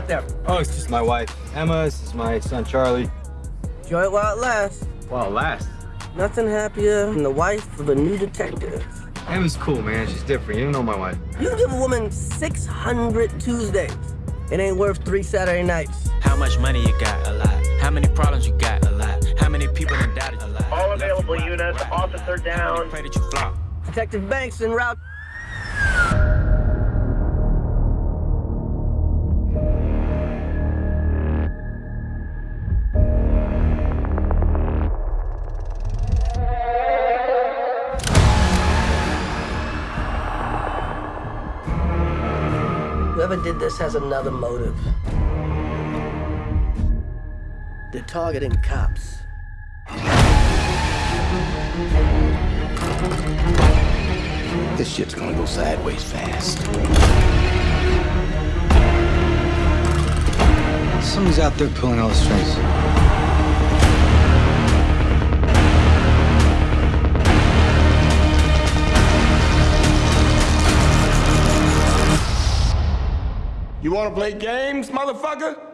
got there? Oh, it's just my wife, Emma. This is my son, Charlie. Enjoy it while it lasts. While it lasts. Nothing happier than the wife of a new detective. Emma's cool, man. She's different. You don't know my wife. You give a woman 600 Tuesdays. It ain't worth three Saturday nights. How much money you got? A lot. How many problems you got? A lot. How many people done doubted? A lot. All available units, officer down. Pray that you flop. Detective Banks en route. Whoever did this has another motive. They're targeting cops. This shit's gonna go sideways fast. Someone's out there pulling all the strings. You wanna play games, motherfucker?